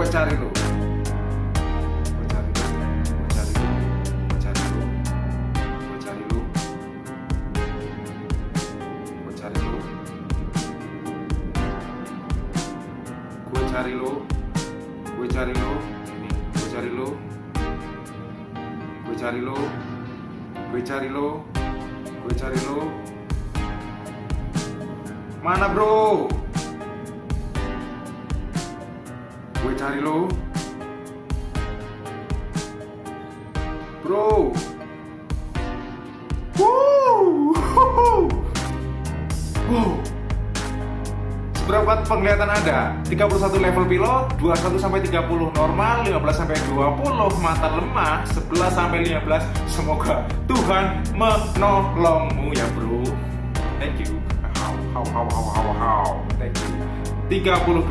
gue cari lu gue cari lu gue cari lu gue cari lu gue cari lu gue cari lu gue cari lu gue cari lu gue cari lu gue cari lu gue cari lu gue cari lu mana bro gue cari lo bro. Wow. Seberapa penglihatan Anda? 31 level pilot, 21 sampai 30 normal, 15 sampai 20 mata lemah, 11 sampai 15. Semoga Tuhan menolongmu ya, Bro. Thank you. How how how how how how. Thank you. 32